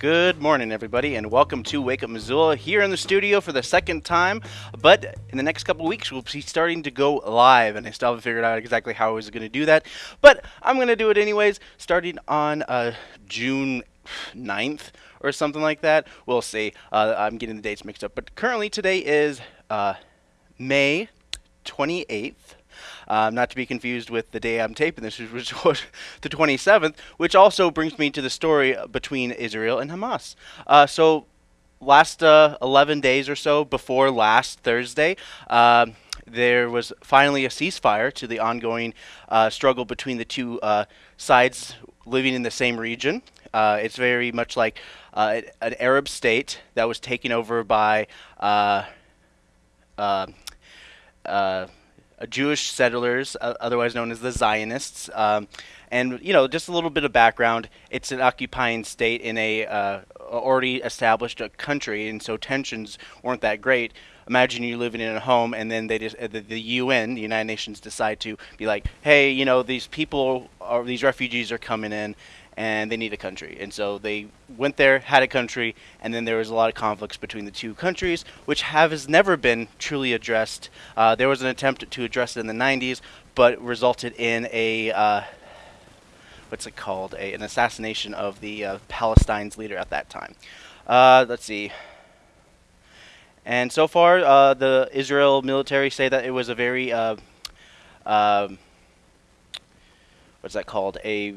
Good morning, everybody, and welcome to Wake Up Missoula here in the studio for the second time. But in the next couple weeks, we'll be starting to go live, and I still haven't figured out exactly how I was going to do that. But I'm going to do it anyways, starting on uh, June 9th or something like that. We'll see. Uh, I'm getting the dates mixed up. But currently, today is uh, May 28th. Um, not to be confused with the day I'm taping this, which was the 27th, which also brings me to the story between Israel and Hamas. Uh, so, last uh, 11 days or so before last Thursday, uh, there was finally a ceasefire to the ongoing uh, struggle between the two uh, sides living in the same region. Uh, it's very much like an Arab state that was taken over by Jewish settlers, uh, otherwise known as the Zionists. Um, and you know, just a little bit of background: it's an occupying state in a uh, already established uh, country, and so tensions weren't that great. Imagine you living in a home, and then they just uh, the, the UN, the United Nations, decide to be like, "Hey, you know, these people, are, these refugees are coming in, and they need a country. And so they went there, had a country, and then there was a lot of conflicts between the two countries, which have has never been truly addressed. Uh, there was an attempt to address it in the 90s, but resulted in a uh, what's it called? A, an assassination of the uh, Palestine's leader at that time. Uh, let's see. And so far, uh, the Israel military say that it was a very uh, um, what's that called? A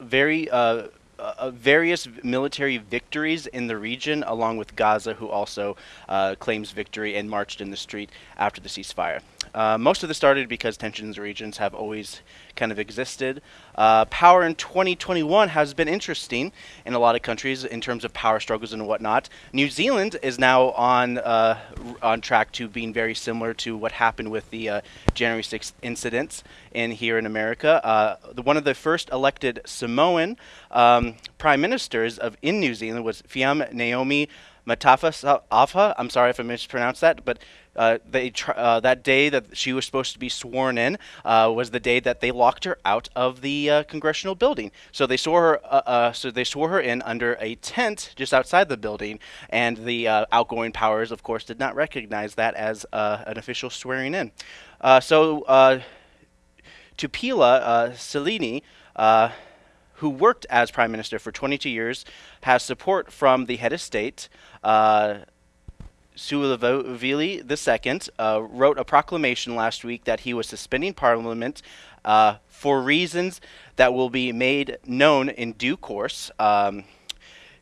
very uh, uh, various military victories in the region, along with Gaza, who also uh, claims victory and marched in the street after the ceasefire. Uh, most of this started because tensions in the regions have always kind of existed. Uh, power in 2021 has been interesting in a lot of countries in terms of power struggles and whatnot. New Zealand is now on uh, on track to being very similar to what happened with the uh, January 6th incidents in here in America. Uh, the, one of the first elected Samoan um, prime ministers of in New Zealand was Fiame Naomi Mataafa. I'm sorry if I mispronounced that, but uh, they uh, that day that she was supposed to be sworn in uh, was the day that they locked her out of the uh, congressional building. So they swore her. Uh, uh, so they swore her in under a tent just outside the building, and the outgoing powers, of course, did not recognize that as an official swearing in. so Tuilaepa Sailele who worked as prime minister for 22 years, has support from the head of state, uh, Sualauvi II uh, wrote a proclamation last week that he was suspending Parliament uh, for reasons that will be made known in due course. Um,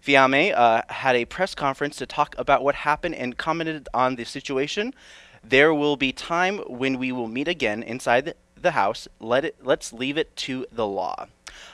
Fiame uh, had a press conference to talk about what happened and commented on the situation. There will be time when we will meet again inside the house. Let it. Let's leave it to the law.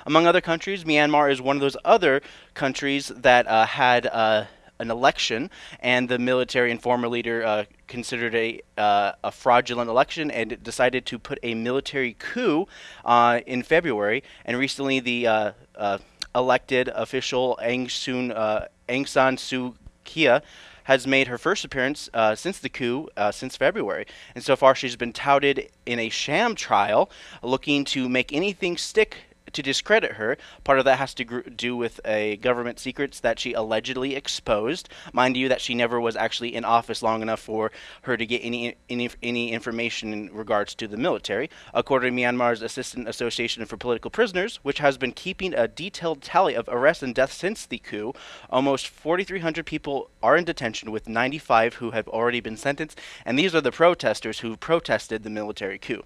Among other countries, Myanmar is one of those other countries that uh, had uh, an election, and the military and former leader uh, considered a, uh, a fraudulent election and decided to put a military coup uh, in February. And recently, the uh, uh, elected official Aung, Soon, uh, Aung San Suu Kyi has made her first appearance uh, since the coup, uh, since February. And so far, she's been touted in a sham trial, looking to make anything stick to discredit her. Part of that has to gr- do with a government secrets that she allegedly exposed. Mind you, that she never was actually in office long enough for her to get any any, any information in regards to the military. According to Myanmar's Assistance Association for Political Prisoners, which has been keeping a detailed tally of arrests and deaths since the coup, almost 4,300 people are in detention, with 95 who have already been sentenced. And these are the protesters who protested the military coup.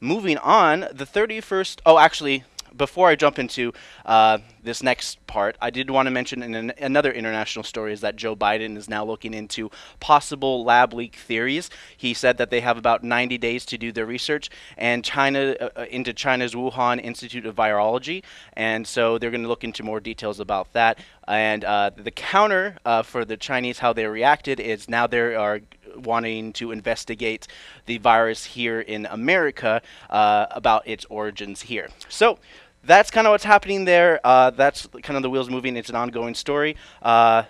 Moving on, the 31st. Oh, actually, before I jump into uh, this next part, I did want to mention in an, another international story is that Joe Biden is now looking into possible lab leak theories. He said that they have about 90 days to do their research, and China uh, uh into China's Wuhan Institute of Virology, and so they're going to look into more details about that. And uh, the counter uh, for the Chinese, how they reacted, is now they are wanting to investigate the virus here in America uh, about its origins here. So that's kind of what's happening there. Uh, that's kind of the wheels moving. It's an ongoing story. Uh,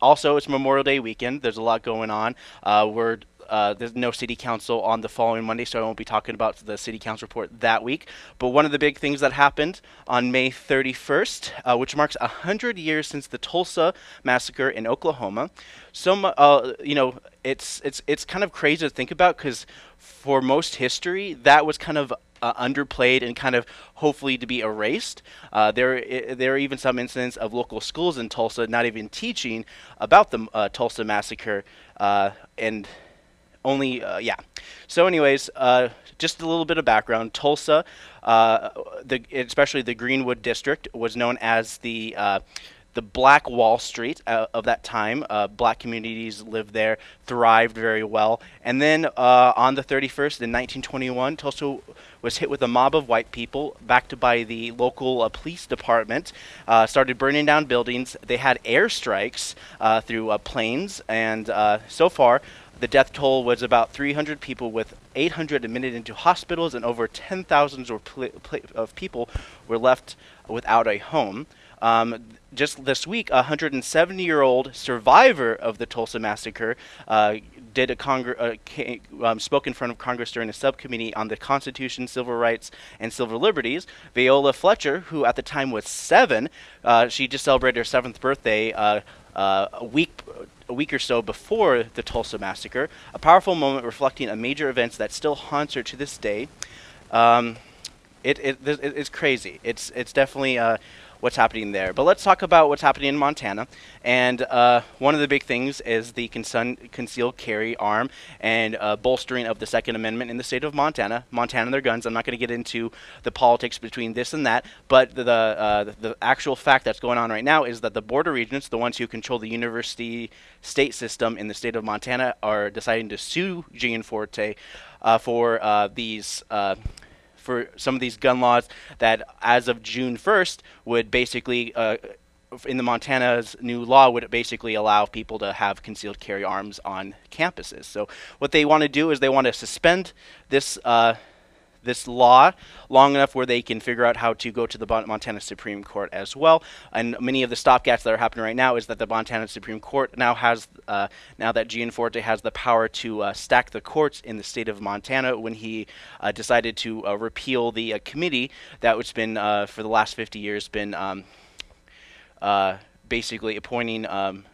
also, it's Memorial Day weekend. There's a lot going on. Uh, we're uh, there's no city council on the following Monday, so I won't be talking about the city council report that week. But one of the big things that happened on May 31st, uh, which marks 100 years since the Tulsa massacre in Oklahoma, so uh, you know it's it's it's kind of crazy to think about because for most history that was kind of uh, underplayed and kind of hopefully to be erased. Uh, there, there are even some incidents of local schools in Tulsa not even teaching about the uh, Tulsa massacre, uh, and only uh, yeah. So, anyways, uh, just a little bit of background. Tulsa, uh, the especially the Greenwood district, was known as the uh, the Black Wall Street uh, of that time. Uh, black communities lived there, thrived very well. And then uh, on the 31st in 1921, Tulsa was hit with a mob of white people, backed by the local uh, police department, uh, started burning down buildings. They had airstrikes uh, through planes, and so far, the death toll was about 300 people, with 800 admitted into hospitals, and over 10,000 pl- pl- of people were left without a home. Um, just this week, a 170 year old survivor of the Tulsa massacre uh, did a uh, ca- um, spoke in front of Congress during a subcommittee on the Constitution, civil rights, and civil liberties. Viola Fletcher, who at the time was seven, uh, she just celebrated her seventh birthday uh, uh, a week a week or so before the Tulsa massacre. A powerful moment reflecting a major event that still haunts her to this day. Um, it, it- it's crazy. It's it's definitely uh, what's happening there. But let's talk about what's happening in Montana. And uh, one of the big things is the concealed carry arm and uh, bolstering of the Second Amendment in the state of Montana. Montana, their guns. I'm not going to get into the politics between this and that, but the uh, the- actual fact that's going on right now is that the Board of Regents, the ones who control the university state system in the state of Montana, are deciding to sue Gianforte uh, for uh, these. For some of these gun laws that, as of June 1st, would basically, uh, in the Montana's new law, would basically allow people to have concealed carry arms on campuses. So what they want to do is they want to suspend this. Uh, this law long enough where they can figure out how to go to the Montana Supreme Court as well. And many of the stopgaps that are happening right now is that the Montana Supreme Court now has, uh, now that Gianforte has the power to uh, stack the courts in the state of Montana when he uh, decided to uh, repeal the uh, committee that has been, uh, for the last 50 years, been um, basically appointing um,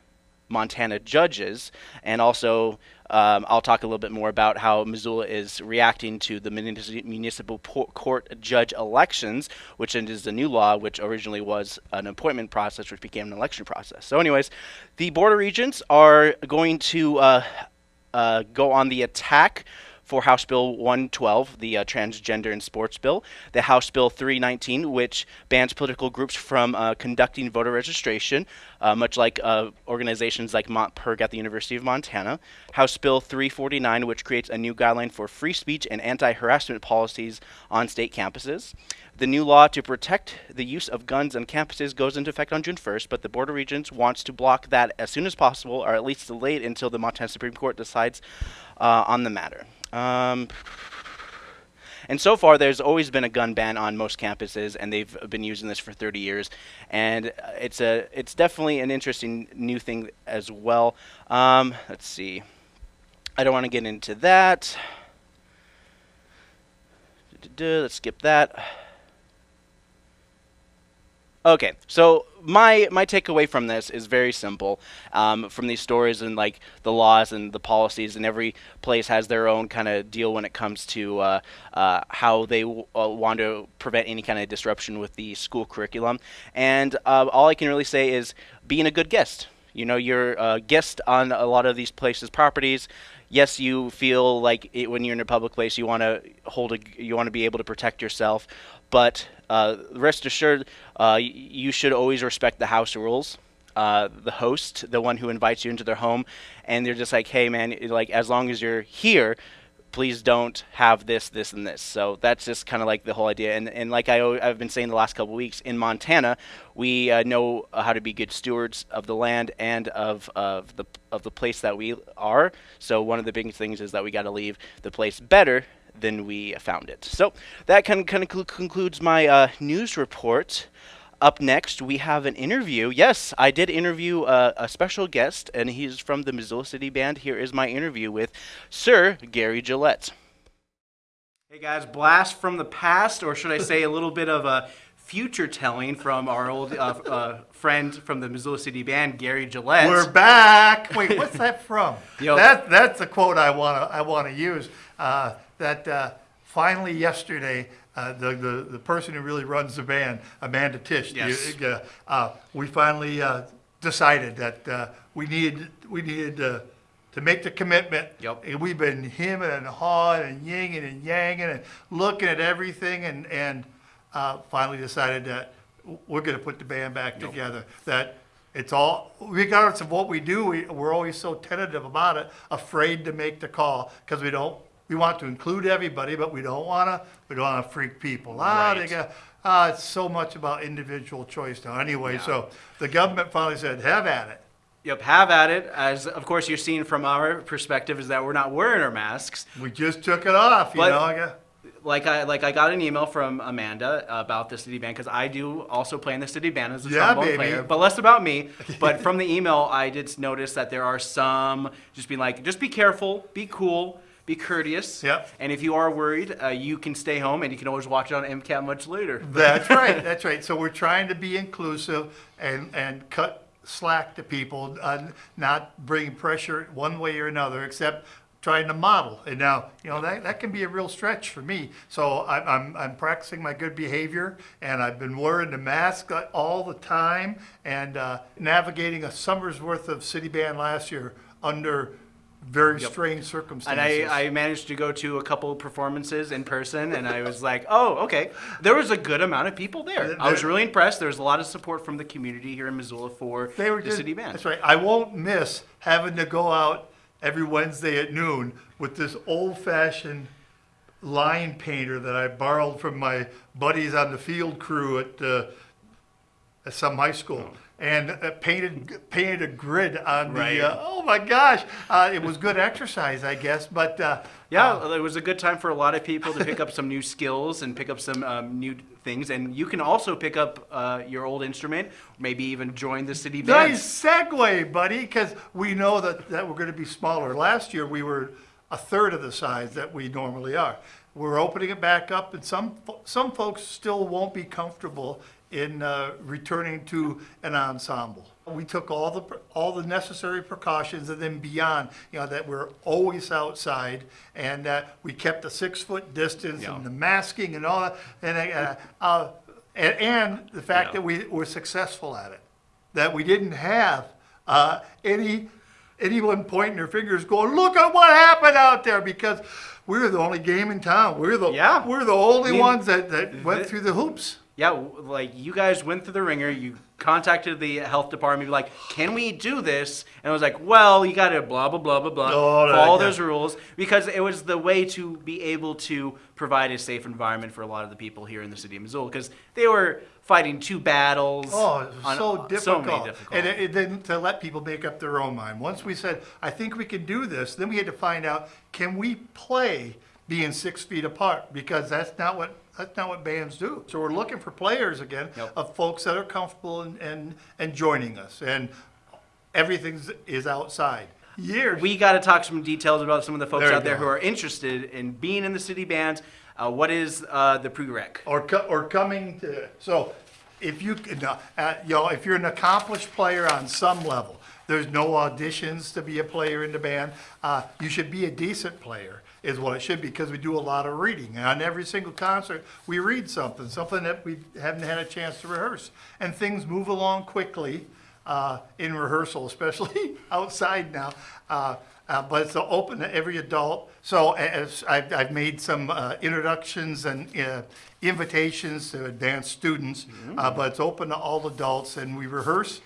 Montana judges, and also um, I'll talk a little bit more about how Missoula is reacting to the municipal court judge elections, which is a new law, which originally was an appointment process, which became an election process. So, anyways, the Board of Regents are going to uh, uh, go on the attack for House Bill 112, the uh, transgender and sports bill, the House Bill 319, which bans political groups from uh, conducting voter registration, uh, much like uh, organizations like MontPIRG at the University of Montana, House Bill 349, which creates a new guideline for free speech and anti harassment policies on state campuses. The new law to protect the use of guns on campuses goes into effect on June 1st, but the Board of Regents wants to block that as soon as possible, or at least delay it until the Montana Supreme Court decides uh, on the matter. Um, and so far, there's always been a gun ban on most campuses, and they've been using this for 30 years. And uh, it's a, it's definitely an interesting new thing as well. Um, let's see. I don't want to get into that. Let's skip that. Okay, so my my takeaway from this is very simple. Um, from these stories and like the laws and the policies, and every place has their own kind of deal when it comes to uh, uh, how they w- uh, want to prevent any kind of disruption with the school curriculum. And uh, all I can really say is being a good guest. You know, you're a guest on a lot of these places' properties. Yes, you feel like it, when you're in a public place, you want to hold a, you want to be able to protect yourself, but rest assured, uh, you should always respect the house rules. Uh, the host, the one who invites you into their home, and they're just like, "Hey, man, like as long as you're here, please don't have this, this, and this." So that's just kind of like the whole idea. And and like I, I've been saying the last couple weeks in Montana, we uh, know uh, how to be good stewards of the land and of of the of the place that we are. So one of the big things is that we got to leave the place better than we found it. So that kind of, kind of concludes my uh, news report. Up next, we have an interview. Yes, I did interview a, a special guest, and he's from the Missoula City Band. Here is my interview with Sir Gary Gillette. Hey guys, blast from the past, or should I say a little bit of a future telling from our old uh, uh, friend from the Missoula City Band, Gary Gillette. We're back. Wait, what's that from? Yo. That that's the quote I want to I want to use. Uh, that uh, finally yesterday, uh, the, the the person who really runs the band, Amanda Tish, Yes. you- uh, uh, we finally uh, decided that uh, we needed we needed uh, to make the commitment. Yep. And we've been hemming and hawing and yinging and yanging and looking at everything and and uh, finally decided that we're going to put the band back together. That it's all regardless of what we do, we, we're always so tentative about it, afraid to make the call because we don't. We want to include everybody, but we don't want to. We don't want to freak people out. They Right. got, uh, it's so much about individual choice now. Anyway, so the government finally said, "Have at it." Yep, have at it. As of course you're seeing from our perspective is that we're not wearing our masks. We just took it off. You But- know. I got, Like I like I got an email from Amanda about the city band because I do also play in the city band as a Yeah, trombone baby. player, but less about me. But from the email, I did notice that there are some just being like, just be careful, be cool, be courteous. Yep. And if you are worried, uh, you can stay home and you can always watch it on MCAT much later. That's right. That's right. So we're trying to be inclusive and, and cut slack to people, uh, not bring pressure one way or another, except trying to model. And now, you know, that, that can be a real stretch for me. So I'm, I'm, I'm practicing my good behavior and I've been wearing the mask uh, all the time and uh, navigating a summer's worth of city band last year under very strange And circumstances. I, I managed to go to a couple of performances in person, and I was like, oh, okay. There was a good amount of people there. I was really impressed. There was a lot of support from the community here in Missoula for They were the just, city band. That's right. I won't miss having to go out every Wednesday at noon with this old-fashioned line painter that I borrowed from my buddies on the field crew at, uh, at some high school. And uh, painted painted a grid on Right. the. Uh, oh my gosh! Uh, it was good exercise, I guess. But uh, Yeah, it was a good time for a lot of people to pick up some new skills and pick up some um, new things. And you can also pick up uh, your old instrument, maybe even join the city band. Nice segue, buddy, because we know that, that we're going to be smaller. Last year, we were a third of the size that we normally are. We're opening it back up, and some, some folks still won't be comfortable in uh, returning to an ensemble. We took all the, all the necessary precautions and then beyond, you know, that we're always outside and that we kept the six-foot distance Yeah. and the masking and all that. And, uh, uh, and, and the fact Yeah. that we were successful at it that we didn't have uh, any anyone pointing their fingers going, look at what happened out there because we were the only game in town. We are the Yeah. we're the only I mean, ones that, that went through the hoops. Yeah, like you guys went through the ringer. You contacted the health department, like, "Can we do this?" And I was like, "Well, you got to blah blah blah blah blah, Oh, no, follow yeah. those rules because it was the way to be able to provide a safe environment for a lot of the people here in the city of Missoula because they were fighting two battles. Oh, on- so uh, difficult. So many difficult. And it, it to let people make up their own mind. Once we said, I think we can do this, then we had to find out, can we play being six feet apart? Because that's not what that's not what bands do. So we're looking for players again Yep. of folks that are comfortable and, and, and joining us. And everything is outside. Years. we got to talk some details about some of the folks There out there go. who are interested in being in the city band. Uh, what is uh, the prereq? or co- or coming to so if you can, uh, you know if you're an accomplished player on some level there's no auditions to be a player in the band uh, you should be a decent player is what it should be because we do a lot of reading and on every single concert we read something something that we haven't had a chance to rehearse and things move along quickly uh, in rehearsal especially outside now uh, uh, but it's open to every adult. So as I've, I've made some uh, introductions and uh, invitations to advanced students, uh, but it's open to all adults, and we rehearse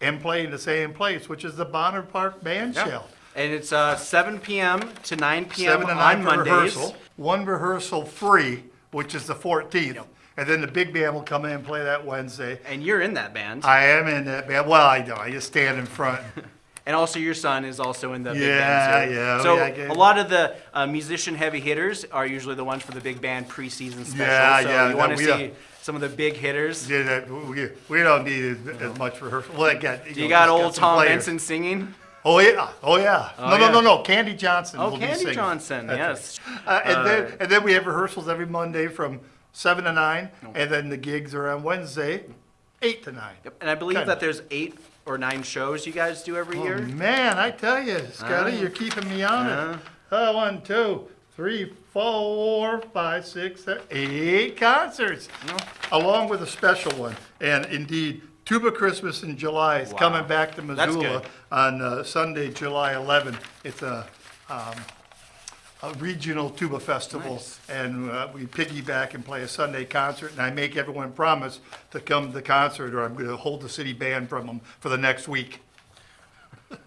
and play in the same place, which is the Bonner Park Band Shell. And it's uh, 7 p.m. to 9 p.m. Seven to on for Mondays. rehearsal. One rehearsal free, which is the 14th, and then the big band will come in and play that Wednesday. And you're in that band. I am in that band. Well, I know. I just stand in front. And also, your son is also in the big Yeah, band. too. yeah, So yeah, I get a lot of the uh, musician heavy hitters are usually the ones for the big band preseason special. Yeah, so yeah, You want no, to we, see some of the big hitters. Yeah, that, we, we don't need as, as much rehearsal. Well, again, Do you know, got just old some Tom players. Benson singing? Oh yeah, oh yeah. Oh, no, yeah. no, no, no. Candy Johnson. Oh, Candy. Johnson, That's yes. right. Uh, and then and then we have rehearsals every Monday from seven to nine, and then the gigs are on Wednesday, eight to nine. Yep. And I believe Kinda. that there's eight or nine shows you guys do every Oh, year. man, I tell you, Scotty, Ah. you're keeping me on it. Uh, one, two, three, four, five, six, seven, eight concerts, along with a special one. And indeed, Tuba Christmas in July is Wow. coming back to That's Missoula good. on uh, Sunday, July 11th. It's a, um, a regional tuba festival, Nice. and uh, we piggyback and play a Sunday concert. And I make everyone promise to come to the concert, or I'm going to hold the city band from them for the next week.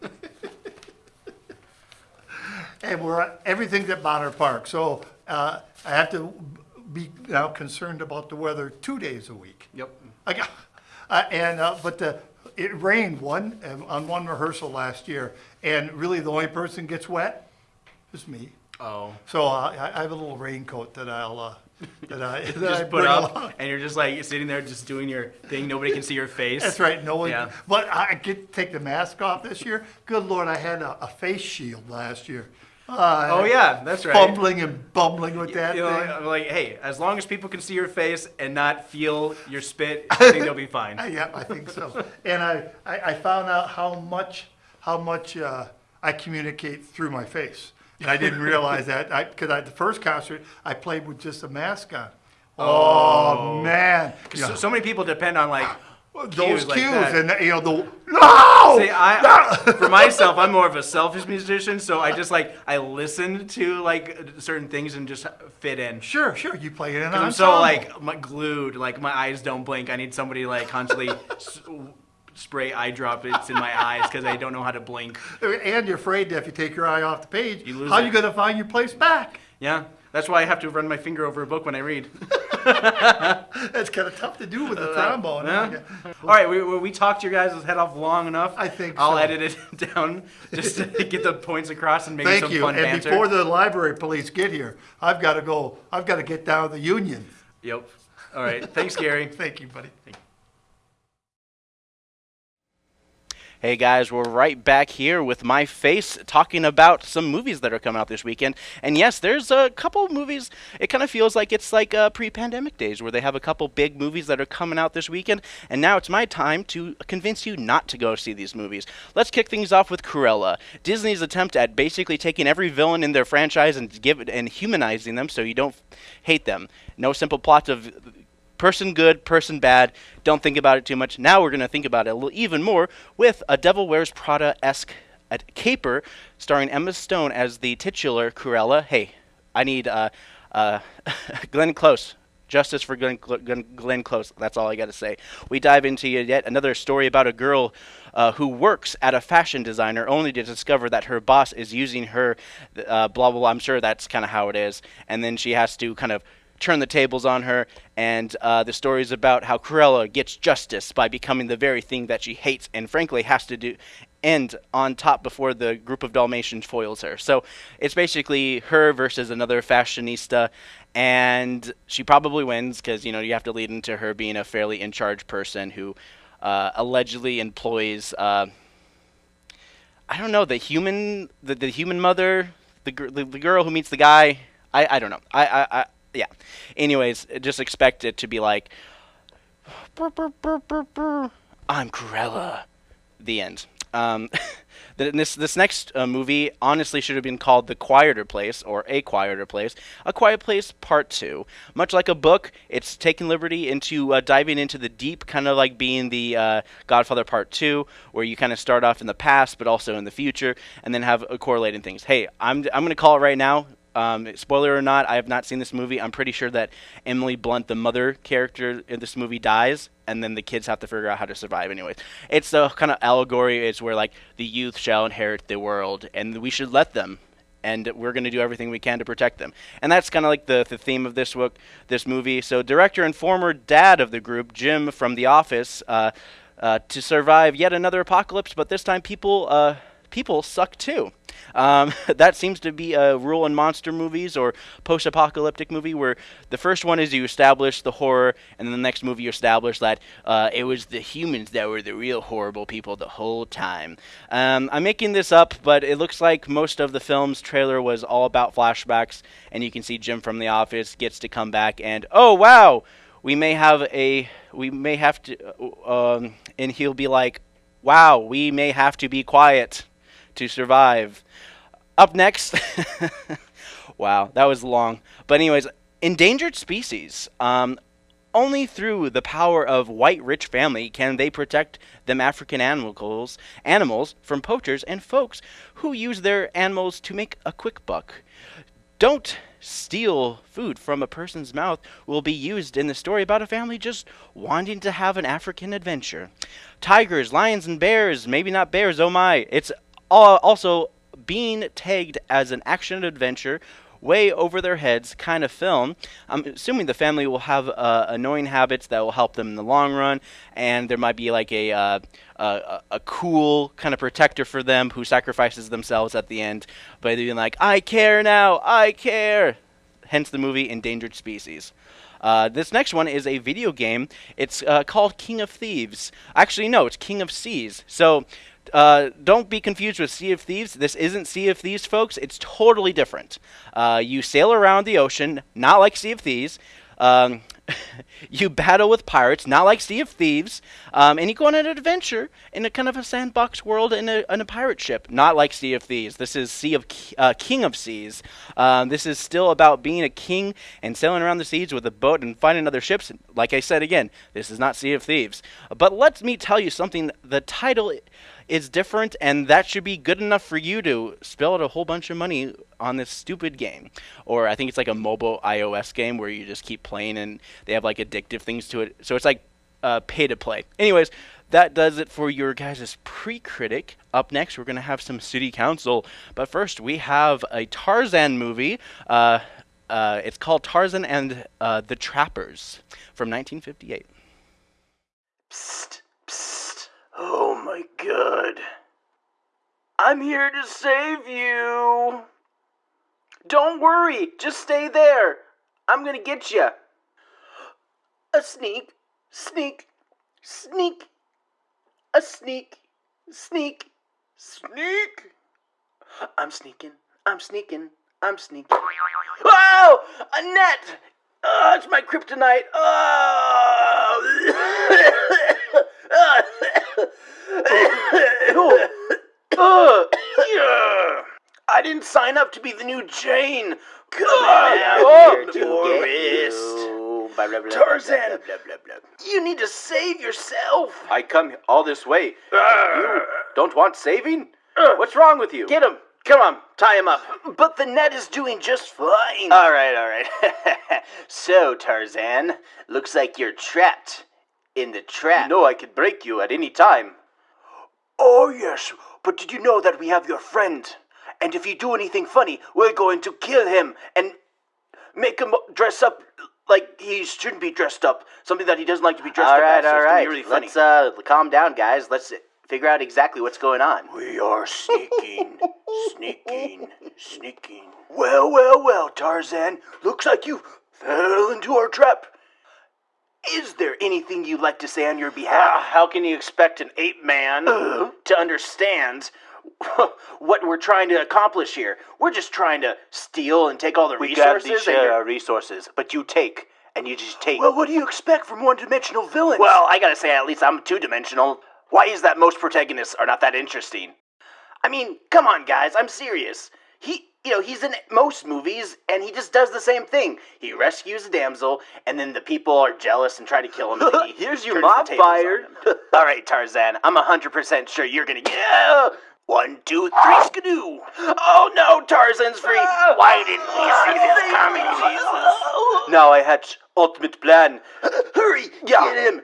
And we're at everything's at Bonner Park, so uh, I have to be now concerned about the weather two days a week. Yep. I got, uh, and, uh, but the, it rained one, um, on one rehearsal last year, and really the only person gets wet is me. Oh. So I, I have a little raincoat that I'll, uh, that I, that I Just put bring up, along. and you're just like sitting there, just doing your thing. Nobody can see your face. That's right, no one, Yeah. but I get, take the mask off this year. Good Lord, I had a, a face shield last year. Uh, Oh yeah, that's right. Fumbling and bumbling with that You know, thing. I'm like, hey, as long as people can see your face and not feel your spit, I think they'll be fine. Uh, Yeah, I think so. And I, I, I found out how much, how much, uh, I communicate through my face. And I didn't realize that, I, cause I, the first concert, I played with just a mask on. Oh, man. You So, so many people depend on like Those cues like that. and, you know, the, no! See, I, for myself, I'm more of a selfish musician, so I just like I listen to like certain things and just fit in. Sure, sure, you play it in I'm so like my, glued, like my eyes don't blink. I need somebody like constantly spray eye droplets in my eyes because I don't know how to blink. And you're afraid that if you take your eye off the page, You lose how it. you gonna find your place back? Yeah, that's why I have to run my finger over a book when I read. That's kinda tough to do with a uh, trombone. Yeah. All right, we, we, we talked your guys' head off long enough. I think I'll so. edit it down just to get the points across and maybe Thank some you. fun And banter. before the library police get here, I've gotta go, I've gotta get down to the Union. Yep. All right. Thanks, Gary. Thank you, buddy. Hey guys, we're right back here with my face talking about some movies that are coming out this weekend. And yes, there's a couple movies. It kind of feels like it's like uh, pre-pandemic days where they have a couple big movies that are coming out this weekend. And now it's my time to convince you not to go see these movies. Let's kick things off with Cruella, Disney's attempt at basically taking every villain in their franchise and give it and humanizing them so you don't hate them. No simple plots of person good, person bad. Don't think about it too much. Now we're going to think about it a little even more with a Devil Wears Prada esque caper starring Emma Stone as the titular Cruella. Hey, I need uh, uh, Glenn Close. Justice for Glenn, Glenn, Glenn Close. That's all I got to say. We dive into yet another story about a girl uh, who works at a fashion designer only to discover that her boss is using her, uh, blah, blah, blah. I'm sure that's kind of how it is. And then she has to kind of turn the tables on her, and uh, the story is about how Cruella gets justice by becoming the very thing that she hates and frankly has to do end on top before the group of Dalmatians foils her. So it's basically her versus another fashionista, and she probably wins because you know you have to lead into her being a fairly in charge person who uh, allegedly employs. Uh, I don't know the human the, the human mother the, gr- the the girl who meets the guy I, I don't know I, I, I yeah. Anyways just expect it to be like I'm Cruella the end. Um, this this next uh, movie honestly should have been called The Quieter Place or A Quieter Place A Quiet Place Part 2 much like a book it's taking liberty into uh, diving into the deep kind of like being the uh, Godfather Part 2 where you kind of start off in the past but also in the future and then have uh, correlating things. Hey I'm I'm going to call it right now um, spoiler or not, I have not seen this movie. I'm pretty sure that Emily Blunt, the mother character in this movie, dies, and then the kids have to figure out how to survive. Anyways, it's the kind of allegory. It's where like the youth shall inherit the world, and we should let them. And we're going to do everything we can to protect them, and that's kind of like the, the theme of this book, this movie. So, director and former dad of the group, Jim from The Office, uh, uh, to survive yet another apocalypse, but this time people uh, people suck too. Um, that seems to be a rule in monster movies or post-apocalyptic movie where the first one is you establish the horror, and then the next movie you establish that uh, it was the humans that were the real horrible people the whole time. Um, I'm making this up, but it looks like most of the film's trailer was all about flashbacks, and you can see Jim from The Office gets to come back, and oh wow, we may have a we may have to, uh, um, and he'll be like, wow, we may have to be quiet to survive. Up next, wow, that was long. But anyways, endangered species. Um, only through the power of white rich family can they protect them African animals animals from poachers and folks who use their animals to make a quick buck. Don't steal food from a person's mouth will be used in the story about a family just wanting to have an African adventure. Tigers, lions, and bears, maybe not bears, oh my. It's uh, also being tagged as an action adventure way over their heads kind of film. I'm assuming the family will have uh, annoying habits that will help them in the long run, and there might be like a uh, a, a cool kind of protector for them who sacrifices themselves at the end by being like, "I care now, I care." Hence the movie Endangered Species. Uh, this next one is a video game. It's uh, called King of Thieves. Actually, no, it's King of Seas. So uh, don't be confused with Sea of Thieves. This isn't Sea of Thieves, folks. It's totally different. Uh, you sail around the ocean, not like Sea of Thieves. Um, you battle with pirates, not like Sea of Thieves, um, and you go on an adventure in a kind of a sandbox world in a, in a pirate ship, not like Sea of Thieves. This is Sea of uh, King of Seas. Um, this is still about being a king and sailing around the seas with a boat and finding other ships. Like I said again, this is not Sea of Thieves. But let me tell you something. The title is different, and that should be good enough for you to spill out a whole bunch of money on this stupid game. Or I think it's like a mobile iOS game where you just keep playing and they have like addictive things to it. So it's like uh, pay to play. Anyways, that does it for your guys' pre-critic. Up next, we're gonna have some city council, but first we have a Tarzan movie. Uh, uh, it's called Tarzan and uh, the Trappers from 1958. Psst, psst. God. I'm here to save you. Don't worry, just stay there. I'm gonna get you. A sneak, sneak, sneak. A sneak, sneak, sneak. I'm sneaking, I'm sneaking, I'm sneaking. Oh! A net! Oh, it's my kryptonite. Oh! Ah. Oh. yeah. I didn't sign up to be the new Jane. Come out here, tourist. Tarzan, you need to save yourself. I come all this way. Uh, You don't want saving? What's wrong with you? Get him. Come on, tie him up. But the net is doing just fine. All right, all right. so, Tarzan, looks like you're trapped in the trap. You know I could break you at any time. Oh, yes. But did you know that we have your friend? And if you do anything funny, we're going to kill him and make him dress up like he shouldn't be dressed up. Something that he doesn't like to be dressed All up right, as. So all it's gonna right. really funny. Let's uh calm down, guys. Let's figure out exactly what's going on. We are sneaking, sneaking, sneaking. Well, well, well, Tarzan. Looks like you fell into our trap. Is there anything you'd like to say on your behalf? how can you expect an ape man Uh-huh. to understand what we're trying to accomplish here? We're just trying to steal and take all the we resources. and you're- uh, resources, but you take, and you just take. Well, what do you expect from one-dimensional villains? Well, I gotta say, at least I'm two dimensional. Why is that most protagonists are not that interesting? I mean, come on, guys, I'm serious. He, you know, he's in most movies, and he just does the same thing. He rescues a damsel, and then the people are jealous and try to kill him. and he Here's your mob fired. All right, Tarzan, I'm 100% sure you're gonna get. Yeah! One, two, three, skidoo! Oh no, Tarzan's free! Why didn't we see this coming, Jesus? Now I hatch ultimate plan. Hurry! Yeah. Get him!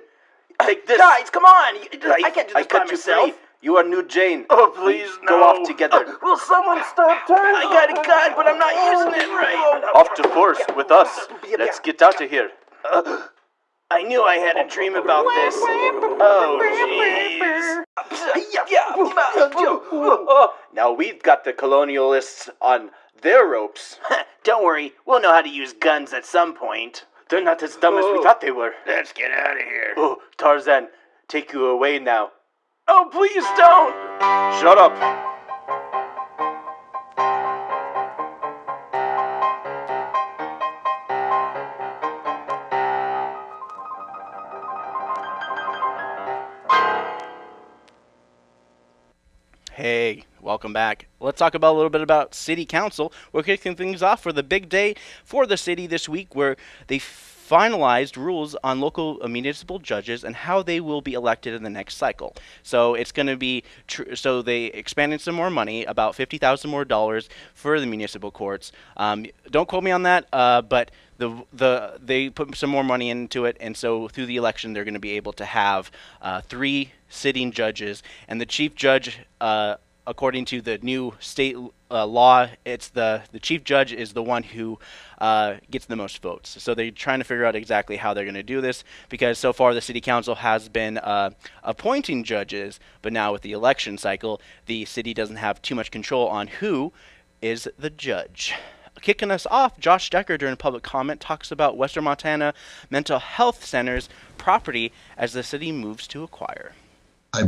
Take this. Guys, come on! I, can't do this I by myself. You are new Jane. Oh, please, We no. Go off together. Uh, will someone stop Tarzan? I got a gun, but I'm not oh, using it right. off to force with us. Let's get out of here. Uh, I knew I had a dream about this. Oh, jeez. Now we've got the colonialists on their ropes. Don't worry, we'll know how to use guns at some point. They're not as dumb as we oh. thought they were. Let's get out of here. Oh, Tarzan, take you away now. Oh, please don't! Shut up. Hey, welcome back. Let's talk about a little bit about City Council. We're kicking things off for the big day for the city this week, where they finalized rules on local municipal judges and how they will be elected in the next cycle. So it's going to be so they expanded some more money, about fifty thousand more dollars for the municipal courts. Um, don't quote me on that, uh, but the the they put some more money into it, and so through the election, they're going to be able to have uh, three sitting judges, and the chief judge, uh, according to the new state uh, law, it's the the chief judge is the one who uh, gets the most votes. So they're trying to figure out exactly how they're going to do this because so far the city council has been uh, appointing judges, but now with the election cycle, the city doesn't have too much control on who is the judge. Kicking us off, Josh Decker during public comment talks about Western Montana Mental Health Center's property as the city moves to acquire. I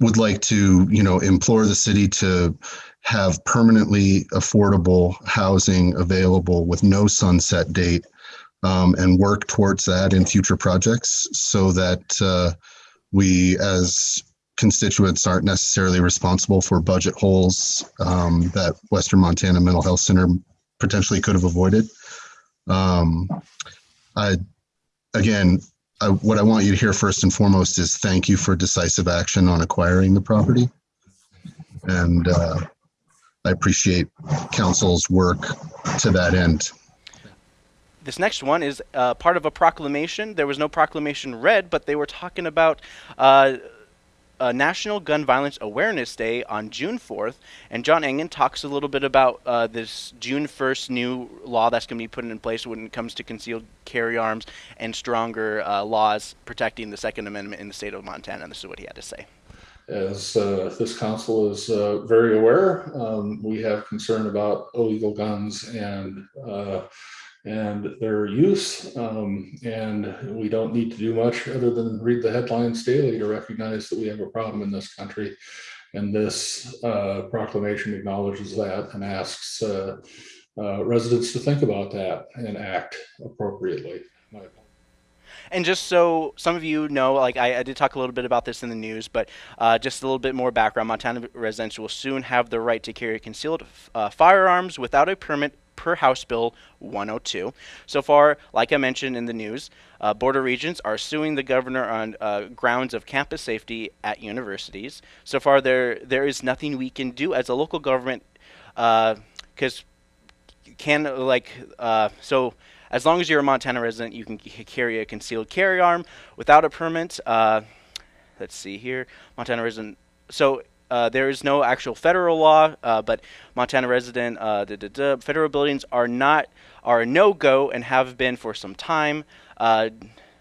would like to, you know, implore the city to have permanently affordable housing available with no sunset date um, and work towards that in future projects so that uh, we as constituents aren't necessarily responsible for budget holes um, that Western Montana Mental Health Center potentially could have avoided. Um, I, again, I, what I want you to hear first and foremost is thank you for decisive action on acquiring the property. And uh, I appreciate council's work to that end. This next one is uh, part of a proclamation. There was no proclamation read, but they were talking about uh, uh, National Gun Violence Awareness Day on June 4th, and John Engen talks a little bit about uh, this June 1st new law that's going to be put in place when it comes to concealed carry arms and stronger uh, laws protecting the Second Amendment in the state of Montana. And this is what he had to say. As uh, this council is uh, very aware, um, we have concern about illegal guns and uh, and their use. Um, and we don't need to do much other than read the headlines daily to recognize that we have a problem in this country. And this uh, proclamation acknowledges that and asks uh, uh, residents to think about that and act appropriately. And just so some of you know, like I, I, did talk a little bit about this in the news, but uh, just a little bit more background. Montana residents will soon have the right to carry concealed uh, firearms without a permit per House Bill 102. So far, like I mentioned in the news, uh, Board of Regents are suing the governor on uh, grounds of campus safety at universities. So far, there there is nothing we can do as a local government because uh, can like uh, so. As long as you're a Montana resident, you can carry a concealed carry arm without a permit. Uh, let's see here, Montana resident. So uh, there is no actual federal law, uh, but Montana resident uh, federal buildings are not are a no go and have been for some time. Uh,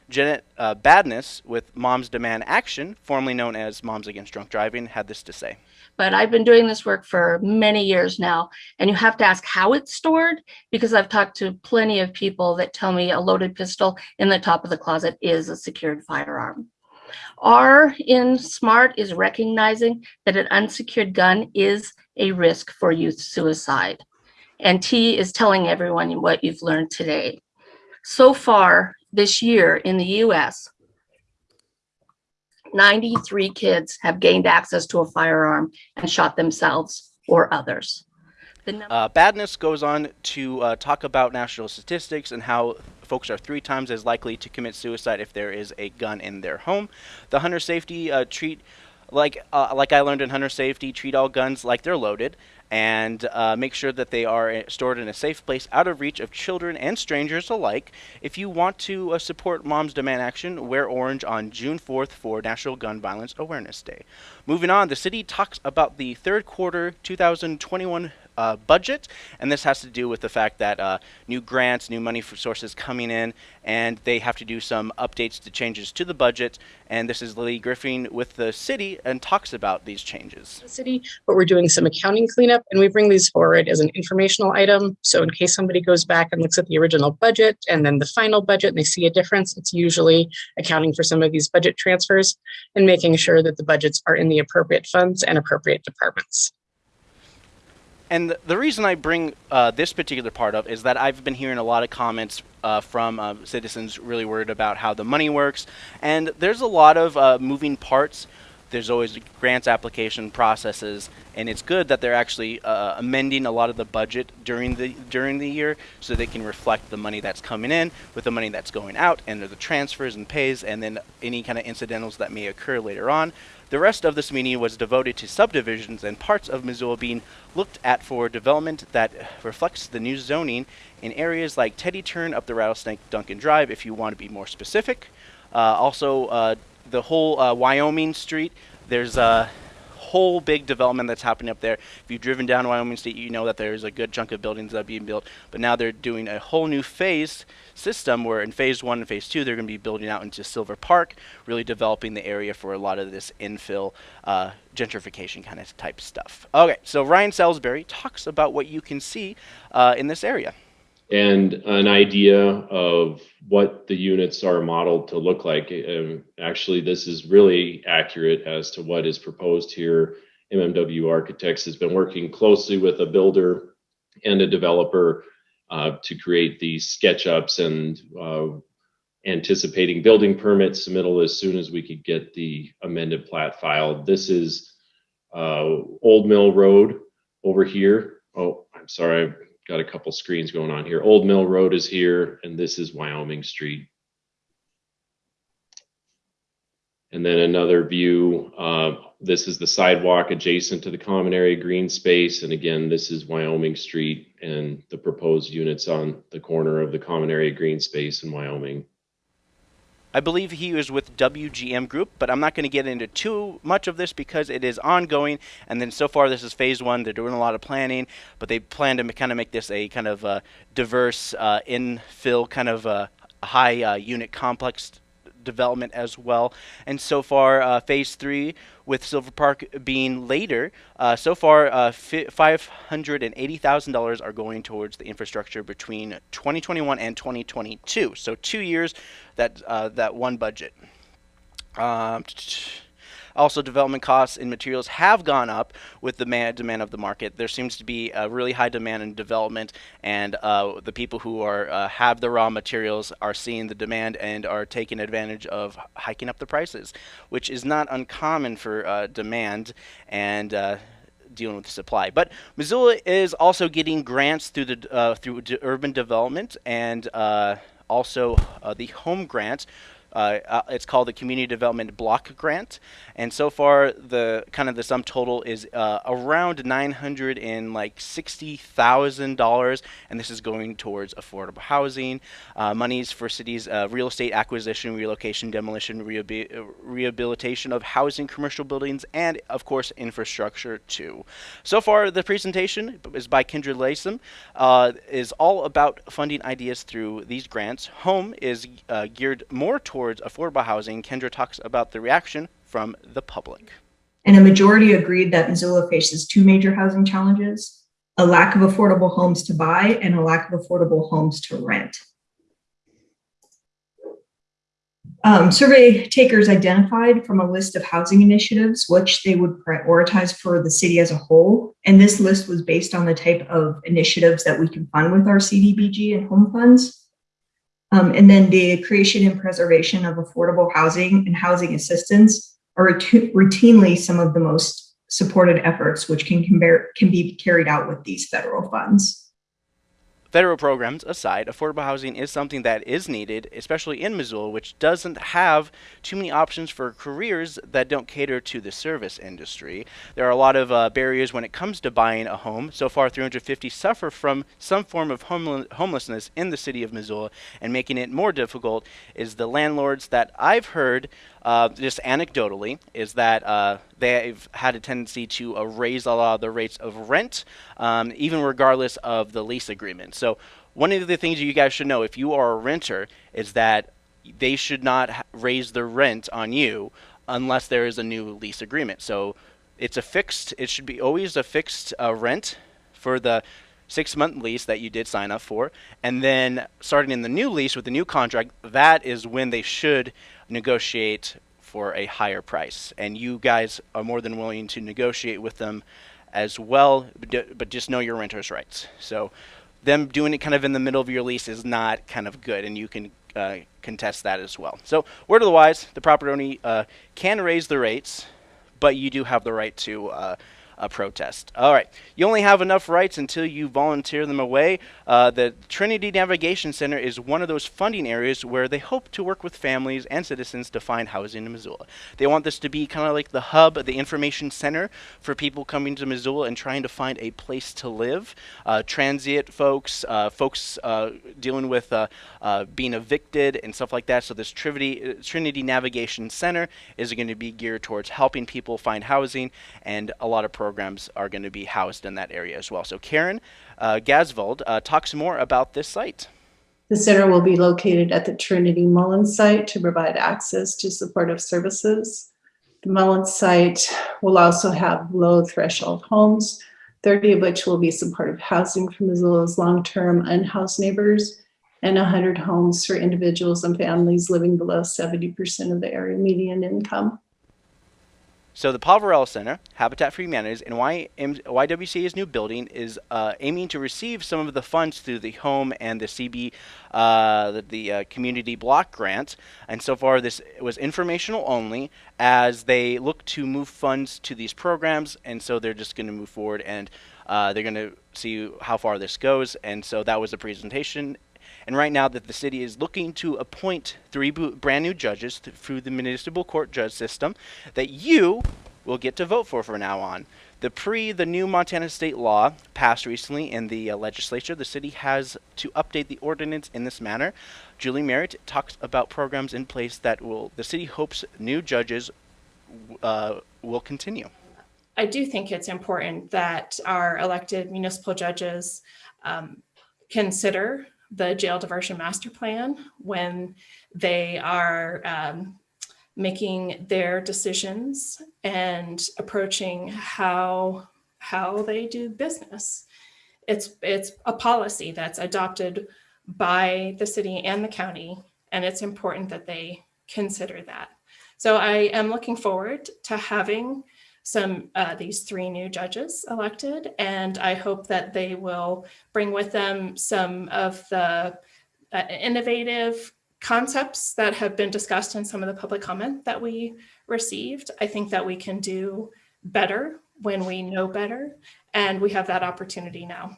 Janet uh, Badness with Moms Demand Action, formerly known as Moms Against Drunk Driving, had this to say. But I've been doing this work for many years now, and you have to ask how it's stored because I've talked to plenty of people that tell me a loaded pistol in the top of the closet is a secured firearm. R in SMART is recognizing that an unsecured gun is a risk for youth suicide. And T is telling everyone what you've learned today. So far this year in the US, 93 kids have gained access to a firearm and shot themselves or others. Uh, Badness goes on to uh, talk about national statistics and how folks are three times as likely to commit suicide if there is a gun in their home. The hunter safety uh, treat, like uh, like I learned in hunter safety, treat all guns like they're loaded, and uh, make sure that they are uh, stored in a safe place out of reach of children and strangers alike. If you want to uh, support Mom's Demand Action, wear orange on June 4th for National Gun Violence Awareness Day. Moving on, the city talks about the third quarter 2021 uh, budget, and this has to do with the fact that uh, new grants, new money sources coming in, and they have to do some updates to changes to the budget. And this is Lily Griffin with the city and talks about these changes. the city, but we're doing some accounting cleanup and we bring these forward as an informational item. So in case somebody goes back and looks at the original budget and then the final budget and they see a difference, it's usually accounting for some of these budget transfers and making sure that the budgets are in the appropriate funds and appropriate departments. And th- the reason I bring uh, this particular part up is that I've been hearing a lot of comments uh, from uh, citizens really worried about how the money works, and there's a lot of uh, moving parts. There's always grants application processes, and it's good that they're actually uh, amending a lot of the budget during the during the year so they can reflect the money that's coming in with the money that's going out, and the transfers and pays, and then any kind of incidentals that may occur later on. The rest of this meeting was devoted to subdivisions and parts of Missoula being looked at for development that reflects the new zoning in areas like Teddy Turn up the Rattlesnake Duncan Drive, if you want to be more specific. Uh, also, uh, the whole uh, Wyoming Street, there's a whole big development that's happening up there. If you've driven down Wyoming State, you know that there's a good chunk of buildings that are being built. But now they're doing a whole new phase system where in phase one and phase two, they're going to be building out into Silver Park, really developing the area for a lot of this infill uh, gentrification kind of type stuff. Okay, so Ryan Salisbury talks about what you can see uh, in this area. And an idea of what the units are modeled to look like. Um, actually, this is really accurate as to what is proposed here. MMW Architects has been working closely with a builder and a developer uh, to create these SketchUps and uh, anticipating building permit submittal as soon as we could get the amended plat filed. This is uh, Old Mill Road over here. Oh, I'm sorry, got a couple screens going on here. Old Mill Road is here, and this is Wyoming Street. And then another view, uh, this is the sidewalk adjacent to the common area green space. And again, this is Wyoming Street and the proposed units on the corner of the common area green space in Wyoming. I believe he was with WGM Group, but I'm not going to get into too much of this because it is ongoing. And then so far, this is phase one. They're doing a lot of planning, but they plan to kind of make this a kind of uh, diverse uh, infill kind of uh, high uh, unit complex development as well. And so far, uh, phase three with Silver Park being later, uh, so far, uh, fi- $580,000 are going towards the infrastructure between 2021 and 2022. So two years, that, uh, that one budget. Um, also, development costs and materials have gone up with the ma- demand of the market. There seems to be a really high demand in development, and uh, the people who are uh, have the raw materials are seeing the demand and are taking advantage of hiking up the prices, which is not uncommon for uh, demand and. Uh, dealing with the supply. But Missoula is also getting grants through the uh, through urban development and uh, also uh, the home grant. Uh, uh, it's called the Community Development Block Grant, and so far the kind of the sum total is uh, around nine hundred and like sixty thousand dollars, and this is going towards affordable housing, uh, monies for cities, uh, real estate acquisition, relocation, demolition, uh, rehabilitation of housing, commercial buildings, and of course infrastructure too. So far, the presentation is by Kendra Latham, is all about funding ideas through these grants. Home is geared more towards affordable housing. Kendra talks about the reaction from the public. and a majority agreed that Missoula faces two major housing challenges, a lack of affordable homes to buy and a lack of affordable homes to rent. Um, survey takers identified from a list of housing initiatives which they would prioritize for the city as a whole. And this list was based on the type of initiatives that we can fund with our CDBG and home funds. Um, and then the creation and preservation of affordable housing and housing assistance are routinely some of the most supported efforts which can, can be carried out with these federal funds. Federal programs aside, affordable housing is something that is needed, especially in Missoula, which doesn't have too many options for careers that don't cater to the service industry. There are a lot of uh, barriers when it comes to buying a home. So far, 350 suffer from some form of homel- homelessness in the city of Missoula, and making it more difficult is the landlords that I've heard, uh, just anecdotally, is that uh, they've had a tendency to uh, raise a lot of the rates of rent, um, even regardless of the lease agreement. So one of the things you guys should know if you are a renter is that they should not raise the rent on you unless there is a new lease agreement. So it's a fixed. It should be always a fixed uh, rent for the six month lease that you did sign up for, and then starting in the new lease with the new contract, that is when they should negotiate for a higher price. And you guys are more than willing to negotiate with them as well, but just know your renter's rights. So them doing it kind of in the middle of your lease is not kind of good, and you can uh, contest that as well. So, word of the wise, the property owner uh, can raise the rates, but you do have the right to uh, a protest. All right, you only have enough rights until you volunteer them away. Uh, the Trinity Navigation Center is one of those funding areas where they hope to work with families and citizens to find housing in Missoula. They want this to be kind of like the hub, the information center for people coming to Missoula and trying to find a place to live. Uh, transient folks, uh, folks uh, dealing with uh, uh, being evicted and stuff like that. So this Trinity, Trinity Navigation Center is going to be geared towards helping people find housing and a lot of programs programs are going to be housed in that area as well. So Karen uh, Gasvold uh, talks more about this site. The center will be located at the Trinity Mullins site to provide access to supportive services. The Mullins site will also have low threshold homes, 30 of which will be supportive housing for Missoula's long-term unhoused neighbors, and 100 homes for individuals and families living below 70% of the area median income. So the Poverello Center, Habitat for Humanities, and YWCA's new building is uh, aiming to receive some of the funds through the home and the CB, uh, the, the uh, community block grant. And so far, this was informational only, as they look to move funds to these programs, and so they're just going to move forward and uh, they're going to see how far this goes. And so that was the presentation and right now that the city is looking to appoint three brand new judges th- through the municipal court judge system that you will get to vote for from now on. The pre the new Montana state law passed recently in the uh, legislature, the city has to update the ordinance in this manner. Julie Merritt talks about programs in place that will the city hopes new judges uh, will continue. I do think it's important that our elected municipal judges um, consider the jail diversion master plan when they are um, making their decisions and approaching how how they do business. It's it's a policy that's adopted by the city and the county, and it's important that they consider that. So I am looking forward to having some uh, these three new judges elected, and I hope that they will bring with them some of the uh, innovative concepts that have been discussed in some of the public comment that we received. I think that we can do better when we know better, and we have that opportunity now.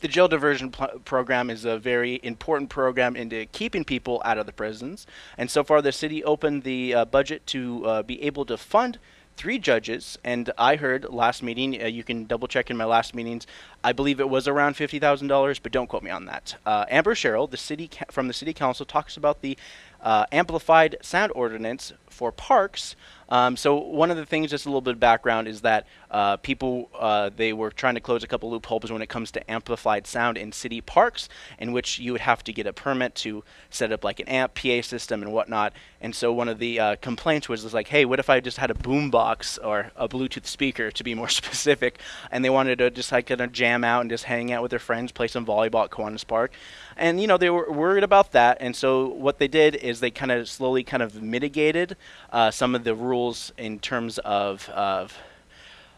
The jail diversion program is a very important program into keeping people out of the prisons. And so far, the city opened the uh, budget to uh, be able to fund three judges, and I heard last meeting. Uh, you can double check in my last meetings. I believe it was around fifty thousand dollars, but don't quote me on that. Uh, Amber Sherrill, the city ca- from the city council, talks about the uh, amplified sound ordinance for parks. Um, so one of the things, just a little bit of background, is that uh, people uh, they were trying to close a couple loopholes when it comes to amplified sound in city parks, in which you would have to get a permit to set up like an amp PA system and whatnot. And so one of the uh, complaints was, was like, hey, what if I just had a boombox or a Bluetooth speaker, to be more specific, and they wanted to just like kind of jam out and just hang out with their friends, play some volleyball at Kiwanis Park, and you know they were worried about that. And so what they did is they kind of slowly kind of mitigated uh, some of the rules in terms of of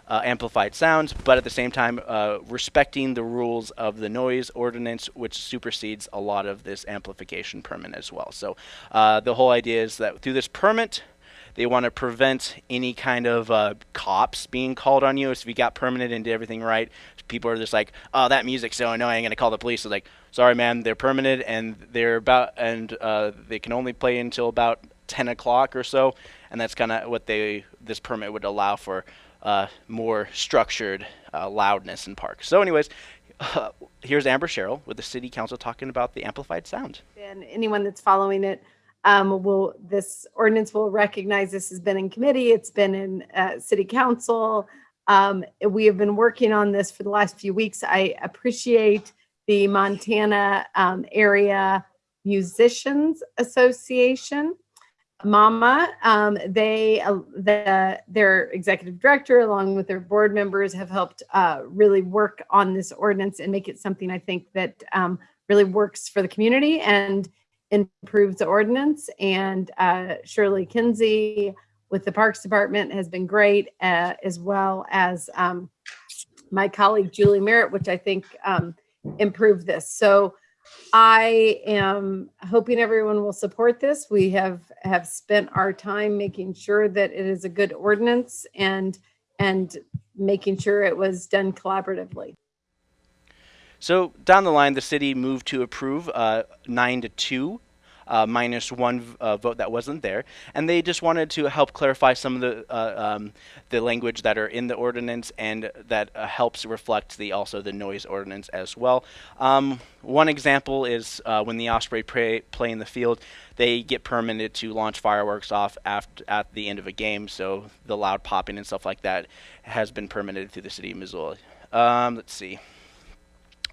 uh, amplified sounds, but at the same time uh, respecting the rules of the noise ordinance, which supersedes a lot of this amplification permit as well. So uh, the whole idea is that through this permit, they want to prevent any kind of uh, cops being called on you. So if you got permanent and did everything right, people are just like, "Oh, that music's so annoying," I'm gonna call the police. So like, sorry, man, they're permanent and they're about and uh, they can only play until about 10 o'clock or so, and that's kind of what they this permit would allow for uh, more structured uh, loudness in parks. So, anyways, uh, here's Amber Sherrill with the City Council talking about the amplified sound. And anyone that's following it, Um, will this ordinance will recognize this has been in committee, it's been in uh, city council. Um, we have been working on this for the last few weeks. I appreciate the Montana um, Area Musicians Association. Mama, um, they, uh, the, their executive director, along with their board members, have helped uh, really work on this ordinance and make it something I think that um, really works for the community and improves the ordinance. And uh, Shirley Kinsey with the Parks Department has been great, uh, as well as um, my colleague Julie Merritt, which I think um, improved this. So I am hoping everyone will support this. We have have spent our time making sure that it is a good ordinance and and making sure it was done collaboratively. So down the line, the city moved to approve uh, nine to two uh, minus one uh, vote that wasn't there, and they just wanted to help clarify some of the uh, um, the language that are in the ordinance and that uh, helps reflect the also the noise ordinance as well. Um, one example is uh, when the Osprey play, play in the field, they get permitted to launch fireworks off after at the end of a game, so the loud popping and stuff like that has been permitted through the city of Missoula. Um, let's see.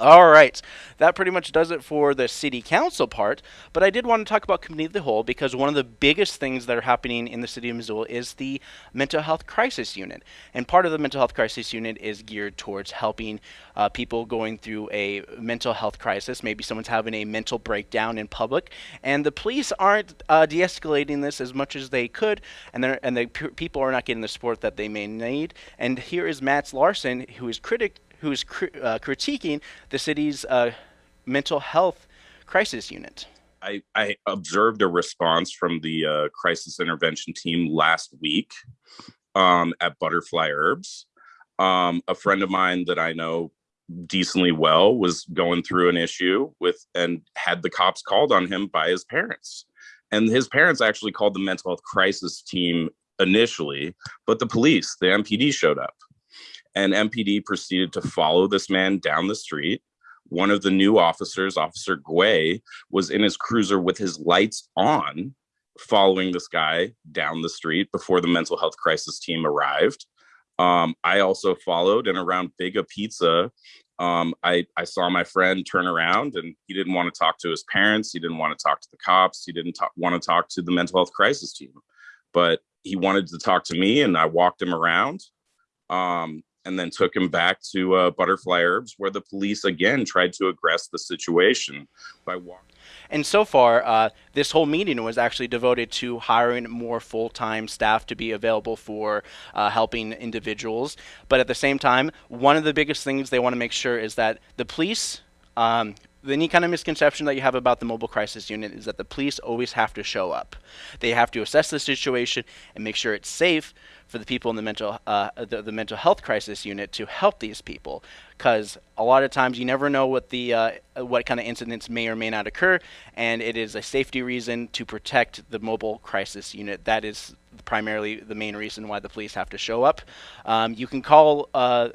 All right, that pretty much does it for the city council part. But I did want to talk about committee of the whole because one of the biggest things that are happening in the city of Missoula is the mental health crisis unit. And part of the mental health crisis unit is geared towards helping uh, people going through a mental health crisis. Maybe someone's having a mental breakdown in public, and the police aren't uh, de escalating this as much as they could, and, and the people are not getting the support that they may need. And here is Matt Larson, who is critic who's cr uh, critiquing the city's uh, mental health crisis unit. I, I, observed a response from the uh, crisis intervention team last week um, at Butterfly Herbs. Um, a friend of mine that I know decently well was going through an issue with and had the cops called on him by his parents. And his parents actually called the mental health crisis team initially, but the police, the MPD showed up and MPD proceeded to follow this man down the street. One of the new officers, Officer Guay, was in his cruiser with his lights on, following this guy down the street before the mental health crisis team arrived. Um, I also followed, and around Biga Pizza, um, I, I saw my friend turn around and he didn't want to talk to his parents. He didn't want to talk to the cops. He didn't want to talk to the mental health crisis team, but he wanted to talk to me and I walked him around. Um, and then took him back to uh, Butterfly Herbs, where the police again tried to aggress the situation by walking. And so far, uh, this whole meeting was actually devoted to hiring more full time staff to be available for uh, helping individuals. But at the same time, one of the biggest things they want to make sure is that the police. Um, any kind of misconception that you have about the mobile crisis unit is that the police always have to show up. They have to assess the situation and make sure it's safe for the people in the mental uh, the, the, mental health crisis unit to help these people. Because a lot of times you never know what the uh, what kind of incidents may or may not occur and it is a safety reason to protect the mobile crisis unit. That is primarily the main reason why the police have to show up. Um, you can call uh,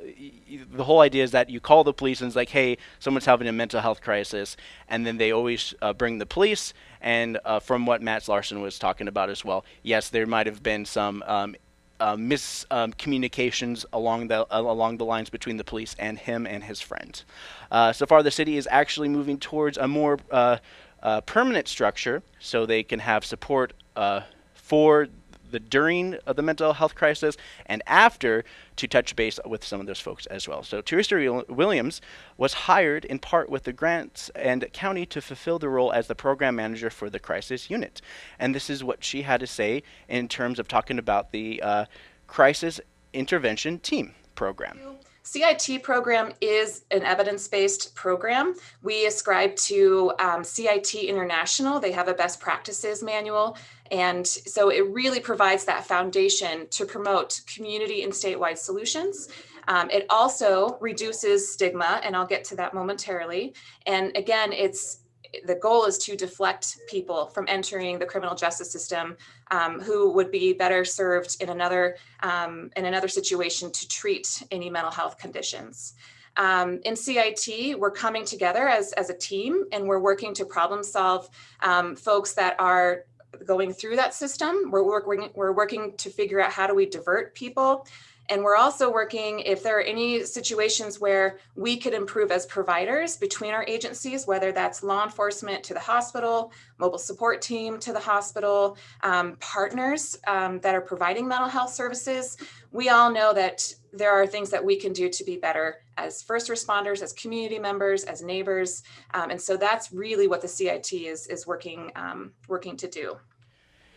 the whole idea is that you call the police and it's like hey someone's having a mental health crisis and then they always uh, bring the police and uh, from what Matt Larson was talking about as well, yes, there might have been some um, uh, miscommunications um, along the uh, along the lines between the police and him and his friend. Uh, so far, the city is actually moving towards a more uh, uh, permanent structure, so they can have support uh, for the during of the mental health crisis and after to touch base with some of those folks as well. So Teresa Williams was hired in part with the grants and county to fulfill the role as the program manager for the crisis unit. And this is what she had to say in terms of talking about the uh, crisis intervention team program. CIT program is an evidence-based program. We ascribe to um, CIT International. They have a best practices manual. And so it really provides that foundation to promote community and statewide solutions. Um, it also reduces stigma, and I'll get to that momentarily. And again, it's the goal is to deflect people from entering the criminal justice system um, who would be better served in another um, in another situation to treat any mental health conditions. Um, in CIT, we're coming together as, as a team and we're working to problem solve um, folks that are going through that system. We're working, we're working to figure out how do we divert people. And we're also working if there are any situations where we could improve as providers between our agencies, whether that's law enforcement to the hospital, mobile support team to the hospital, um, partners um, that are providing mental health services. We all know that there are things that we can do to be better as first responders, as community members, as neighbors. Um, and so that's really what the CIT is, is working, um, working to do.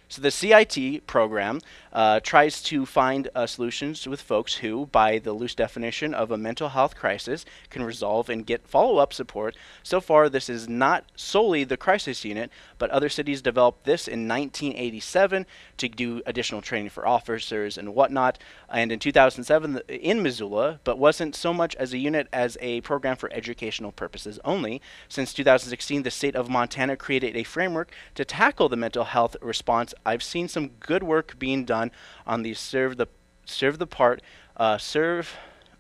So the CIT program uh, tries to find uh, solutions with folks who, by the loose definition of a mental health crisis, can resolve and get follow-up support. So far, this is not solely the crisis unit, but other cities developed this in 1987 to do additional training for officers and whatnot. And in 2007 in Missoula, but wasn't so much as a unit as a program for educational purposes only. Since 2016, the state of Montana created a framework to tackle the mental health response I've seen some good work being done on the serve the serve the part uh, serve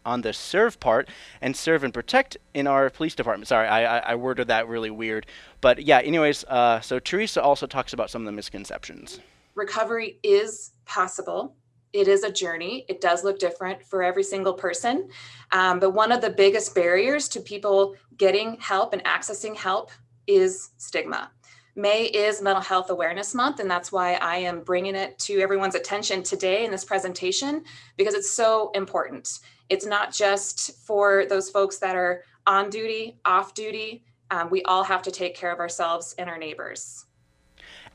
on the serve part and serve and protect in our police department. Sorry, I, I, worded that really weird. But yeah, anyways, uh, so Teresa also talks about some of the misconceptions. Recovery is possible. It is a journey. It does look different for every single person. Um, but one of the biggest barriers to people getting help and accessing help is stigma. May is Mental Health Awareness Month, and that's why I am bringing it to everyone's attention today in this presentation because it's so important. It's not just for those folks that are on duty, off duty. Um, we all have to take care of ourselves and our neighbors.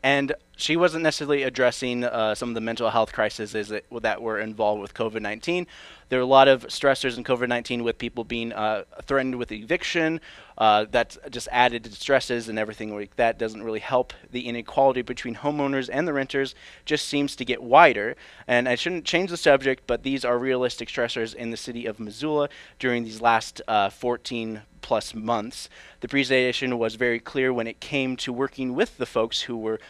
And she wasn't necessarily addressing uh, some of the mental health crises that, that were involved with COVID 19. There are a lot of stressors in COVID 19 with people being uh, threatened with eviction. Uh, that's just added to stresses and everything like that doesn't really help. The inequality between homeowners and the renters just seems to get wider. And I shouldn't change the subject, but these are realistic stressors in the city of Missoula during these last uh, 14 plus months. The presentation was very clear when it came to working with the folks who were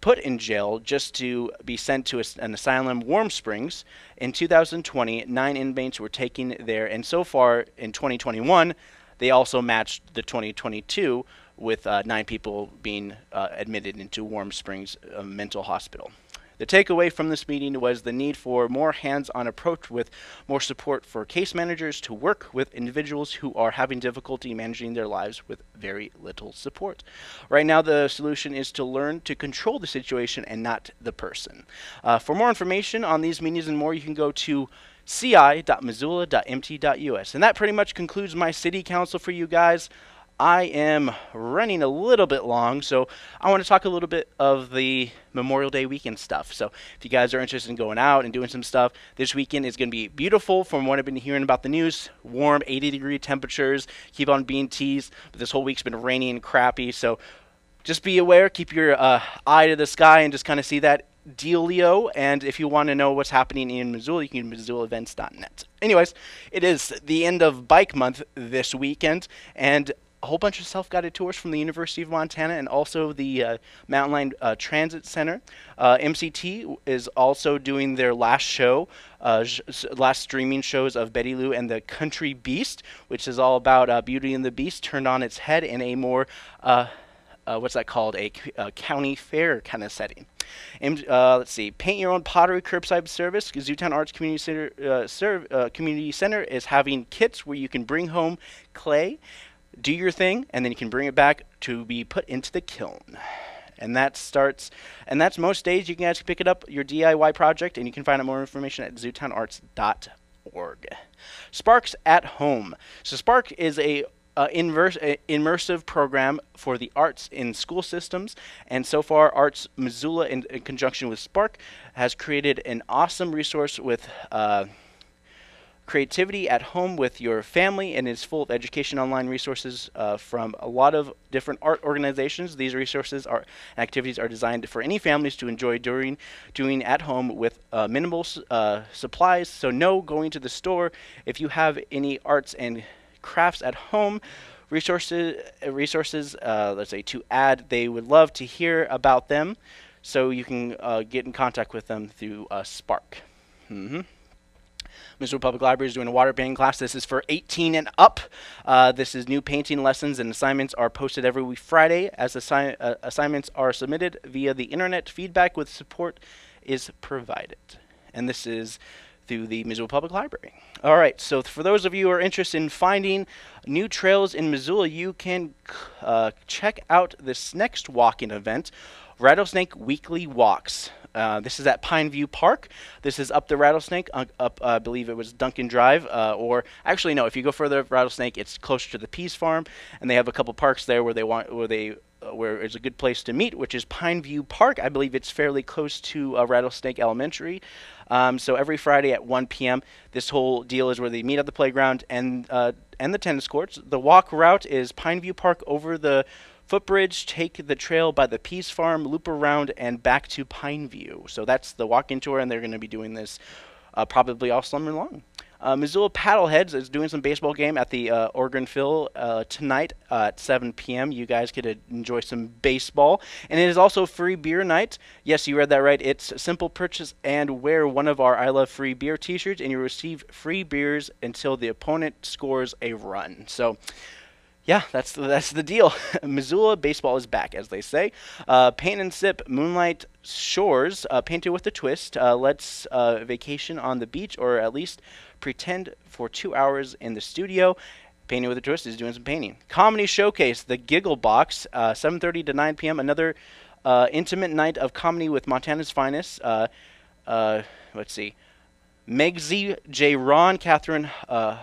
put in jail just to be sent to an asylum, Warm Springs. In 2020, nine inmates were taken there, and so far in 2021, they also matched the 2022 with uh, nine people being uh, admitted into Warm Springs uh, Mental Hospital. The takeaway from this meeting was the need for more hands-on approach with more support for case managers to work with individuals who are having difficulty managing their lives with very little support. Right now, the solution is to learn to control the situation and not the person. Uh, for more information on these meetings and more, you can go to ci.missoula.mt.us. And that pretty much concludes my city council for you guys. I am running a little bit long, so I want to talk a little bit of the Memorial Day weekend stuff. So if you guys are interested in going out and doing some stuff, this weekend is going to be beautiful from what I've been hearing about the news. Warm, 80 degree temperatures, keep on being teased, but this whole week's been rainy and crappy, so just be aware, keep your uh, eye to the sky and just kind of see that dealio. And if you want to know what's happening in Missoula, you can go to MissoulaEvents.net. Anyways, it is the end of Bike Month this weekend, and a whole bunch of self-guided tours from the University of Montana and also the uh, Mountain Line uh, Transit Center. Uh, MCT is also doing their last show, uh, last streaming shows of Betty Lou and the Country Beast, which is all about uh, Beauty and the Beast turned on its head in a more uh, what's that called? A, a, uh, county fair kind of setting. And uh, let's see, paint your own pottery curbside service. Zootown Arts Community Center, uh, serve, Community Center is having kits where you can bring home clay do your thing, and then you can bring it back to be put into the kiln. And that starts, and that's most days you can actually pick it up, your DIY project, and you can find out more information at zootownarts.org. Sparks at Home. So Spark is a uh, inverse, uh, immersive program for the arts in school systems. And so far, Arts Missoula, in, in conjunction with Spark, has created an awesome resource with uh, creativity at home with your family and is full of education online resources uh, from a lot of different art organizations. These resources are activities are designed for any families to enjoy during doing at home with uh, minimal uh, supplies. So no going to the store. If you have any arts and crafts at home, resources resources uh, let's say to add, they would love to hear about them. So you can uh, get in contact with them through uh, Spark. Mm -hmm. Public Library is doing a water painting class. This is for 18 and up. Uh, this is new painting lessons and assignments are posted every week Friday as assi- uh, assignments are submitted via the internet. Feedback with support is provided. And this is through the Missoula Public Library. All right, so for those of you who are interested in finding new trails in Missoula, you can uh, check out this next walking event, Rattlesnake Weekly Walks. Uh, this is at Pineview Park. This is up the Rattlesnake, uh, up uh, I believe it was Duncan Drive, uh, or actually no, if you go further up Rattlesnake, it's closer to the Peas Farm, and they have a couple parks there where they want where they uh, where it's a good place to meet, which is Pineview Park. I believe it's fairly close to uh, Rattlesnake Elementary. Um, so every Friday at 1 p.m., this whole deal is where they meet at the playground and uh, and the tennis courts. The walk route is Pineview Park over the footbridge, take the trail by the Peas Farm, loop around, and back to Pineview. So that's the walk-in tour, and they're going to be doing this uh, probably all summer long. Uh, Missoula Paddleheads is doing some baseball game at the uh, Ogren Field uh, tonight at 7 p.m. You guys to enjoy some baseball. And it is also free beer night. Yes, you read that right. It's simple purchase and wear one of our I Love Free Beer t shirts, and you receive free beers until the opponent scores a run. So, yeah, that's the, that's the deal. Missoula baseball is back, as they say. Uh, paint and sip Moonlight Shores, uh, painted with a twist. Uh, let's uh, vacation on the beach, or at least pretend for two hours in the studio. Painting with a twist is doing some painting. Comedy showcase, the Giggle Box, uh, 7:30 to 9 p.m. Another uh, intimate night of comedy with Montana's finest. Uh, uh, let's see, Megzy J. Ron, Catherine uh,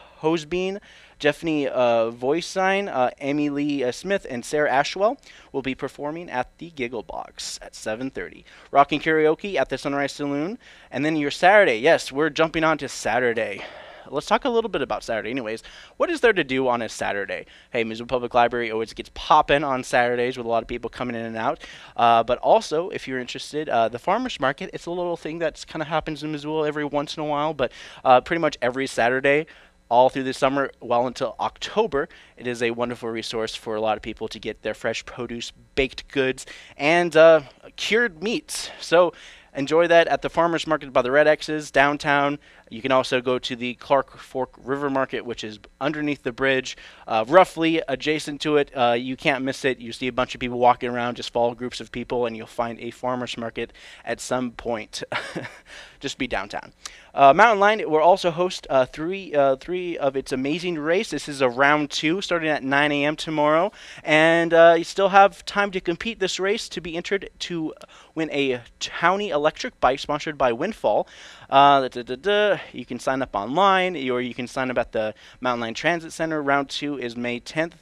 Jeffney uh, Voice Sign, uh, Amy Lee uh, Smith, and Sarah Ashwell will be performing at the Giggle Box at 7:30. Rocking karaoke at the Sunrise Saloon, and then your Saturday. Yes, we're jumping on to Saturday. Let's talk a little bit about Saturday. Anyways, what is there to do on a Saturday? Hey, Missoula Public Library always gets popping on Saturdays with a lot of people coming in and out. Uh, but also, if you're interested, uh, the farmers market. It's a little thing that kind of happens in Missoula every once in a while, but uh, pretty much every Saturday all through the summer, well until October. It is a wonderful resource for a lot of people to get their fresh produce, baked goods, and uh, cured meats. So enjoy that at the farmers market by the Red X's downtown. You can also go to the Clark Fork River Market, which is underneath the bridge, uh, roughly adjacent to it. Uh, you can't miss it. You see a bunch of people walking around, just follow groups of people, and you'll find a farmer's market at some point. just be downtown. Uh, Mountain Line will also host uh, three uh, three of its amazing race. This is a round two, starting at 9 a.m. tomorrow, and uh, you still have time to compete this race to be entered to win a Townie electric bike sponsored by Windfall. Uh, da, da, da, you can sign up online, or you can sign up at the Mountain Line Transit Center. Round two is May 10th.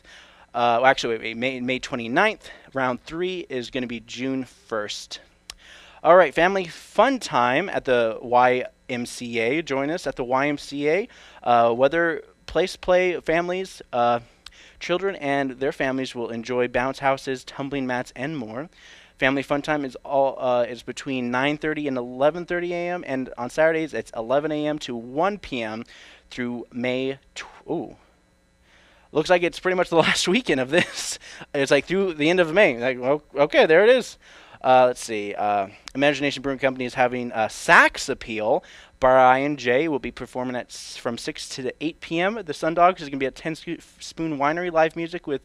Uh, well, actually, wait, May, May 29th. Round three is going to be June 1st. All right, family fun time at the YMCA. Join us at the YMCA. Uh, place play families, uh, children, and their families will enjoy bounce houses, tumbling mats, and more. Family fun time is all uh, is between 9:30 and 11:30 a.m. and on Saturdays it's 11 a.m. to 1 p.m. through May. Tw- ooh, looks like it's pretty much the last weekend of this. It's like through the end of May. Like, well, okay, there it is. Uh, let's see. Uh, Imagination Brewing Company is having a sax appeal. Brian J will be performing at s- from 6 to 8 p.m. The Sundogs is going to be at 10 Sco- Spoon Winery live music with.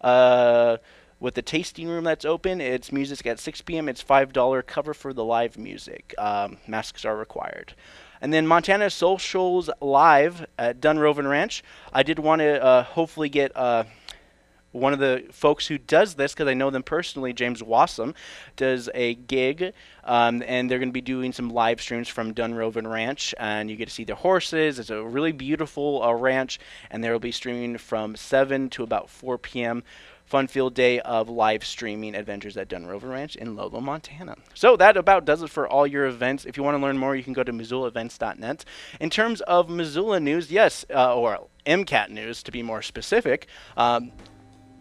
Uh, with the tasting room that's open, it's music at 6 p.m. It's $5 cover for the live music. Um, masks are required. And then Montana Socials Live at Dunrovin Ranch. I did want to uh, hopefully get uh, one of the folks who does this, because I know them personally, James Wassam, does a gig, um, and they're going to be doing some live streams from Dunrovin Ranch, and you get to see their horses. It's a really beautiful uh, ranch, and they'll be streaming from 7 to about 4 p.m. Fun field day of live streaming adventures at Dunrovin Ranch in Lolo, Montana. So that about does it for all your events. If you want to learn more, you can go to MissoulaEvents.net. In terms of Missoula news, yes, uh, or MCAT news to be more specific, um,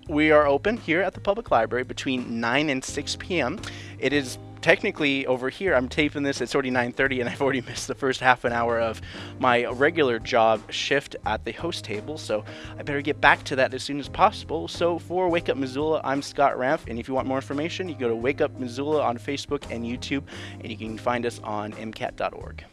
we are open here at the public library between 9 and 6 p.m. It is technically over here i'm taping this it's already 9.30 and i've already missed the first half an hour of my regular job shift at the host table so i better get back to that as soon as possible so for wake up missoula i'm scott ramp and if you want more information you go to wake up missoula on facebook and youtube and you can find us on mcat.org